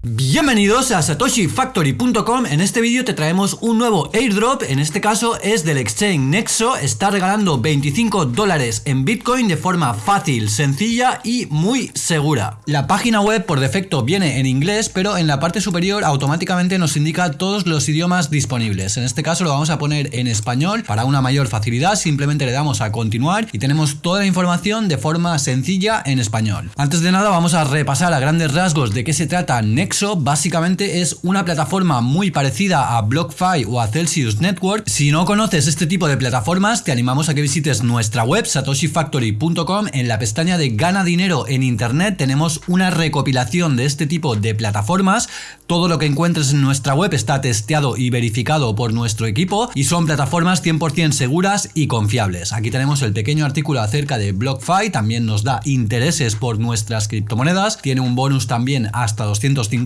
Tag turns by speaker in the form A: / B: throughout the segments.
A: Bienvenidos a satoshifactory.com, en este vídeo te traemos un nuevo airdrop, en este caso es del exchange Nexo, está regalando 25 dólares en Bitcoin de forma fácil, sencilla y muy segura. La página web por defecto viene en inglés, pero en la parte superior automáticamente nos indica todos los idiomas disponibles. En este caso lo vamos a poner en español para una mayor facilidad, simplemente le damos a continuar y tenemos toda la información de forma sencilla en español. Antes de nada vamos a repasar a grandes rasgos de qué se trata Nexo Nexo básicamente es una plataforma muy parecida a BlockFi o a Celsius Network. Si no conoces este tipo de plataformas, te animamos a que visites nuestra web satoshifactory.com. En la pestaña de Gana dinero en internet tenemos una recopilación de este tipo de plataformas. Todo lo que encuentres en nuestra web está testeado y verificado por nuestro equipo y son plataformas 100% seguras y confiables. Aquí tenemos el pequeño artículo acerca de BlockFi, también nos da intereses por nuestras criptomonedas, tiene un bonus también hasta 250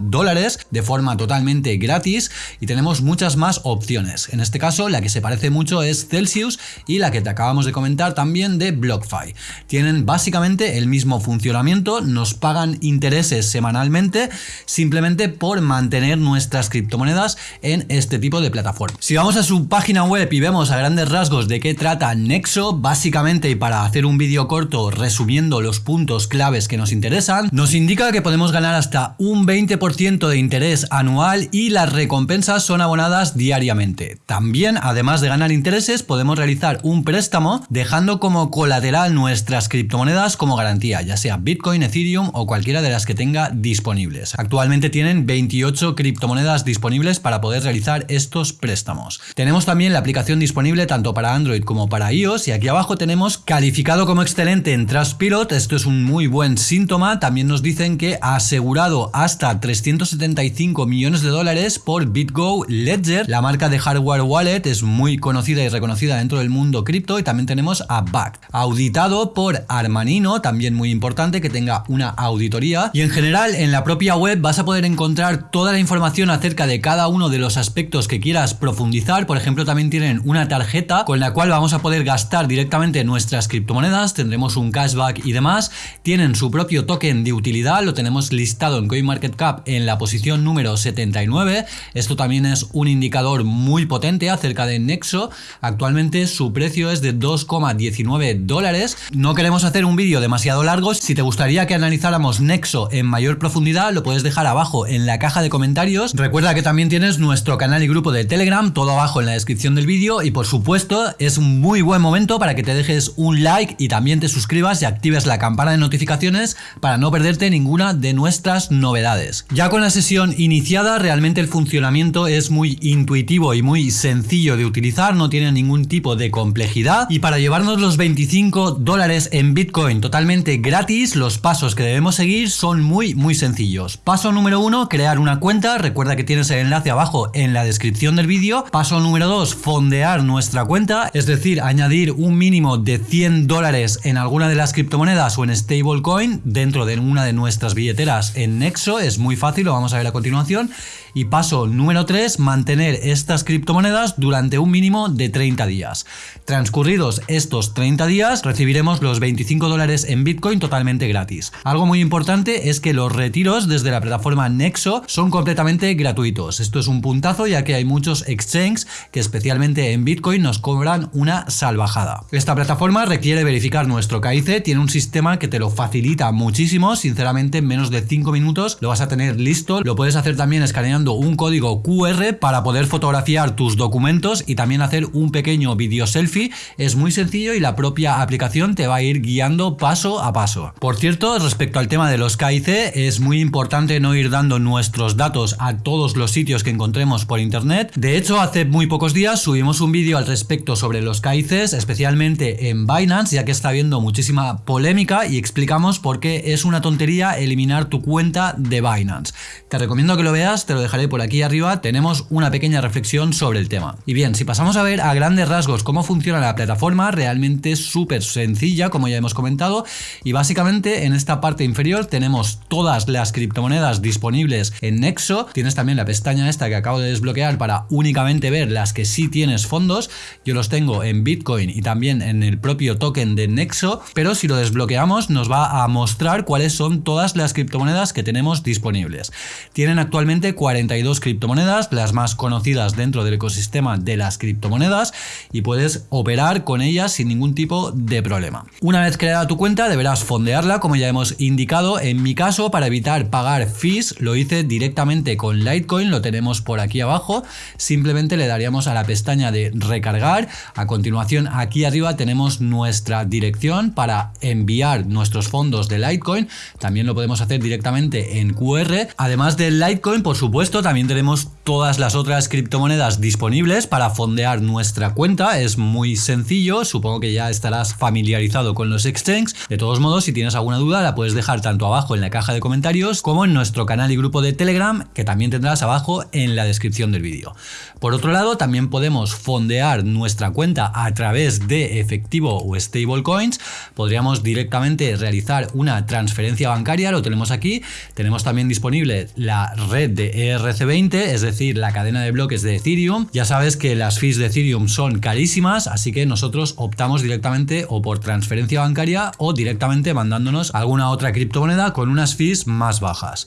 A: dólares de forma totalmente gratis y tenemos muchas más opciones. En este caso la que se parece mucho es Celsius y la que te acabamos de comentar también de BlockFi. Tienen básicamente el mismo funcionamiento, nos pagan intereses semanalmente simplemente por mantener nuestras criptomonedas en este tipo de plataforma. Si vamos a su página web y vemos a grandes rasgos de qué trata Nexo, básicamente y para hacer un vídeo corto resumiendo los puntos claves que nos interesan, nos indica que podemos ganar hasta un 20% de interés anual y las recompensas son abonadas diariamente. También, además de ganar intereses, podemos realizar un préstamo dejando como colateral nuestras criptomonedas como garantía, ya sea Bitcoin, Ethereum o cualquiera de las que tenga disponibles. Actualmente tienen 28 criptomonedas disponibles para poder realizar estos préstamos. Tenemos también la aplicación disponible tanto para Android como para iOS y aquí abajo tenemos calificado como excelente en Trustpilot, esto es un muy buen síntoma, también nos dicen que asegurado hasta 375 millones de dólares por BitGo Ledger. La marca de hardware wallet es muy conocida y reconocida dentro del mundo cripto y también tenemos a Back, auditado por Armanino, también muy importante que tenga una auditoría. Y en general en la propia web vas a poder encontrar toda la información acerca de cada uno de los aspectos que quieras profundizar, por ejemplo también tienen una tarjeta con la cual vamos a poder gastar directamente nuestras criptomonedas, tendremos un cashback y demás, tienen su propio token de utilidad, lo tenemos listado en CoinMarketCap Cap en la posición número 79. Esto también es un indicador muy potente acerca de Nexo. Actualmente su precio es de 2,19 dólares. No queremos hacer un vídeo demasiado largo. Si te gustaría que analizáramos Nexo en mayor profundidad, lo puedes dejar abajo en la caja de comentarios. Recuerda que también tienes nuestro canal y grupo de Telegram, todo abajo en la descripción del vídeo. Y por supuesto, es un muy buen momento para que te dejes un like y también te suscribas y actives la campana de notificaciones para no perderte ninguna de nuestras novedades. Ya con la sesión iniciada realmente el funcionamiento es muy intuitivo y muy sencillo de utilizar, no tiene ningún tipo de complejidad y para llevarnos los 25 dólares en Bitcoin totalmente gratis los pasos que debemos seguir son muy muy sencillos. Paso número uno, crear una cuenta, recuerda que tienes el enlace abajo en la descripción del vídeo. Paso número dos, fondear nuestra cuenta, es decir, añadir un mínimo de 100 dólares en alguna de las criptomonedas o en stablecoin dentro de una de nuestras billeteras en Nexo es muy fácil, lo vamos a ver a continuación. Y paso número 3, mantener estas criptomonedas durante un mínimo de 30 días. Transcurridos estos 30 días, recibiremos los 25 dólares en Bitcoin totalmente gratis. Algo muy importante es que los retiros desde la plataforma Nexo son completamente gratuitos. Esto es un puntazo ya que hay muchos exchanges que especialmente en Bitcoin nos cobran una salvajada. Esta plataforma requiere verificar nuestro KIC, tiene un sistema que te lo facilita muchísimo, sinceramente en menos de 5 minutos lo vas a tener listo. Lo puedes hacer también escaneando un código QR para poder fotografiar tus documentos y también hacer un pequeño video selfie. Es muy sencillo y la propia aplicación te va a ir guiando paso a paso. Por cierto, respecto al tema de los KIC, es muy importante no ir dando nuestros datos a todos los sitios que encontremos por internet. De hecho, hace muy pocos días subimos un vídeo al respecto sobre los KICs, especialmente en Binance, ya que está habiendo muchísima polémica y explicamos por qué es una tontería eliminar tu cuenta de Binance. Te recomiendo que lo veas, te lo dejaré por aquí arriba, tenemos una pequeña reflexión sobre el tema. Y bien, si pasamos a ver a grandes rasgos cómo funciona la plataforma, realmente es súper sencilla, como ya hemos comentado, y básicamente en esta parte inferior tenemos todas las criptomonedas disponibles en Nexo, tienes también la pestaña esta que acabo de desbloquear para únicamente ver las que sí tienes fondos, yo los tengo en Bitcoin y también en el propio token de Nexo, pero si lo desbloqueamos nos va a mostrar cuáles son todas las criptomonedas que tenemos disponibles. Tienen actualmente 42 criptomonedas, las más conocidas dentro del ecosistema de las criptomonedas y puedes operar con ellas sin ningún tipo de problema. Una vez creada tu cuenta deberás fondearla como ya hemos indicado. En mi caso para evitar pagar fees lo hice directamente con Litecoin, lo tenemos por aquí abajo. Simplemente le daríamos a la pestaña de recargar. A continuación aquí arriba tenemos nuestra dirección para enviar nuestros fondos de Litecoin. También lo podemos hacer directamente en QR. Además del Litecoin por supuesto también tenemos todas las otras criptomonedas disponibles para fondear nuestra cuenta. Es muy sencillo, supongo que ya estarás familiarizado con los exchanges. De todos modos, si tienes alguna duda la puedes dejar tanto abajo en la caja de comentarios como en nuestro canal y grupo de Telegram que también tendrás abajo en la descripción del vídeo. Por otro lado, también podemos fondear nuestra cuenta a través de efectivo o stablecoins. Podríamos directamente realizar una transferencia bancaria, lo tenemos aquí. Tenemos también disponible la red de ERC20, es decir, la cadena de bloques de Ethereum. Ya sabes que las fees de Ethereum son carísimas, así que nosotros optamos directamente o por transferencia bancaria o directamente mandándonos alguna otra criptomoneda con unas fees más bajas.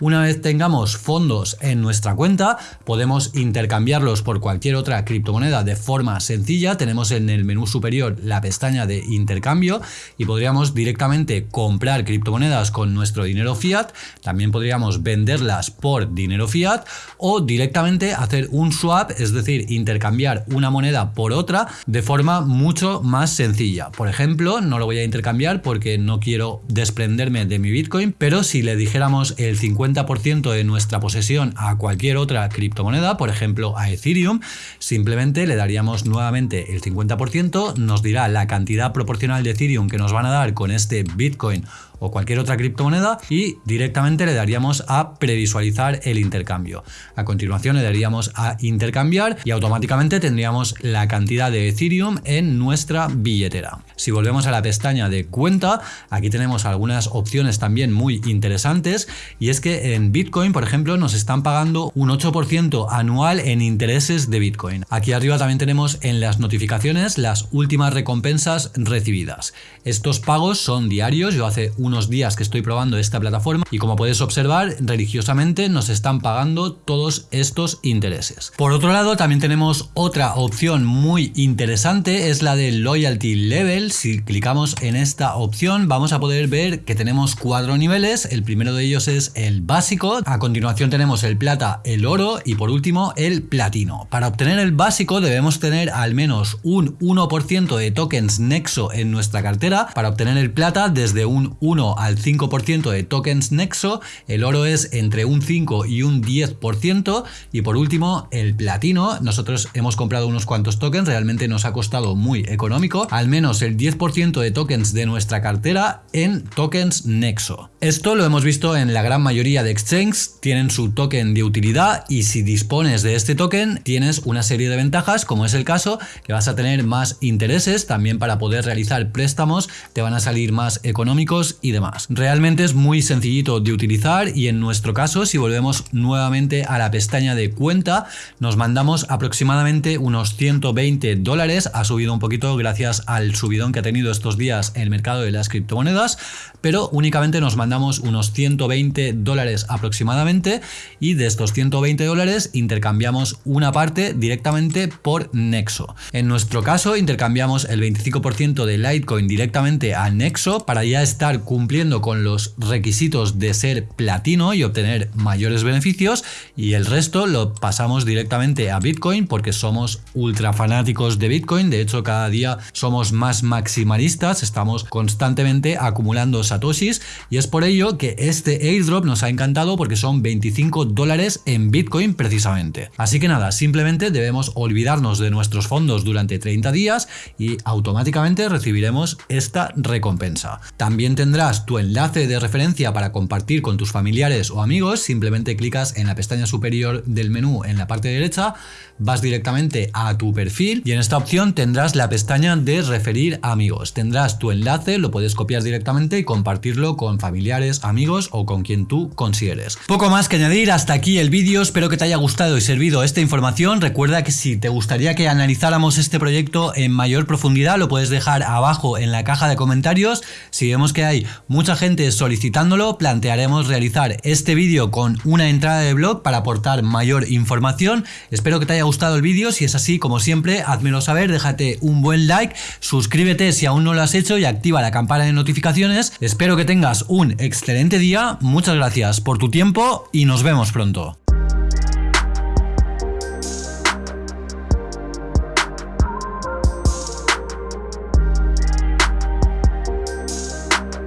A: Una vez tengamos fondos en nuestra cuenta, podemos intercambiarlos por cualquier otra criptomoneda de forma sencilla. Tenemos en el menú superior la pestaña de intercambio y podríamos directamente comprar criptomonedas con nuestro dinero fiat. También podríamos venderlas por dinero fiat o directamente hacer un swap, es decir, intercambiar una moneda por otra de forma mucho más sencilla. Por ejemplo, no lo voy a intercambiar porque no quiero desprenderme de mi Bitcoin, pero si le dijéramos el 50 50% de nuestra posesión a cualquier otra criptomoneda, por ejemplo a Ethereum, simplemente le daríamos nuevamente el 50%, nos dirá la cantidad proporcional de Ethereum que nos van a dar con este Bitcoin o cualquier otra criptomoneda y directamente le daríamos a previsualizar el intercambio. A continuación le daríamos a intercambiar y automáticamente tendríamos la cantidad de Ethereum en nuestra billetera. Si volvemos a la pestaña de cuenta, aquí tenemos algunas opciones también muy interesantes y es que en Bitcoin, por ejemplo, nos están pagando un 8% anual en intereses de Bitcoin. Aquí arriba también tenemos en las notificaciones las últimas recompensas recibidas. Estos pagos son diarios, yo hace un días que estoy probando esta plataforma y como puedes observar religiosamente nos están pagando todos estos intereses. Por otro lado también tenemos otra opción muy interesante es la de Loyalty Level. Si clicamos en esta opción vamos a poder ver que tenemos cuatro niveles. El primero de ellos es el básico. A continuación tenemos el plata, el oro y por último el platino. Para obtener el básico debemos tener al menos un 1% de tokens Nexo en nuestra cartera. Para obtener el plata desde un 1 al 5% de tokens Nexo, el oro es entre un 5 y un 10% y por último el platino, nosotros hemos comprado unos cuantos tokens, realmente nos ha costado muy económico, al menos el 10% de tokens de nuestra cartera en tokens Nexo. Esto lo hemos visto en la gran mayoría de exchanges, tienen su token de utilidad y si dispones de este token tienes una serie de ventajas como es el caso que vas a tener más intereses también para poder realizar préstamos te van a salir más económicos y demás. Realmente es muy sencillito de utilizar y en nuestro caso si volvemos nuevamente a la pestaña de cuenta nos mandamos aproximadamente unos 120 dólares, ha subido un poquito gracias al subidón que ha tenido estos días el mercado de las criptomonedas, pero únicamente nos mandamos unos 120 dólares aproximadamente y de estos 120 dólares intercambiamos una parte directamente por Nexo. En nuestro caso intercambiamos el 25% de Litecoin directamente a Nexo para ya estar cumpliendo con los requisitos de ser platino y obtener mayores beneficios y el resto lo pasamos directamente a Bitcoin porque somos ultra fanáticos de Bitcoin, de hecho cada día somos más maximalistas, estamos constantemente acumulando satoshis y es por ello que este airdrop nos ha encantado porque son 25 dólares en Bitcoin precisamente. Así que nada, simplemente debemos olvidarnos de nuestros fondos durante 30 días y automáticamente recibiremos esta recompensa. También tendrás tu enlace de referencia para compartir con tus familiares o amigos, simplemente clicas en la pestaña superior del menú en la parte derecha, vas directamente a tu perfil y en esta opción tendrás la pestaña de referir amigos. Tendrás tu enlace, lo puedes copiar directamente y compartirlo con familiares, amigos o con quien tú consideres. Poco más que añadir, hasta aquí el vídeo, espero que te haya gustado y servido esta información. Recuerda que si te gustaría que analizáramos este proyecto en mayor profundidad, lo puedes dejar abajo en la caja de comentarios. Si vemos que hay mucha gente solicitándolo, plantearemos realizar este vídeo con una entrada de blog para aportar mayor información. Espero que te haya gustado el vídeo, si es así, como siempre, házmelo saber, déjate un buen like, suscríbete si aún no lo has hecho y activa la campana de notificaciones. Espero que tengas excelente día, muchas gracias por tu tiempo y nos vemos pronto.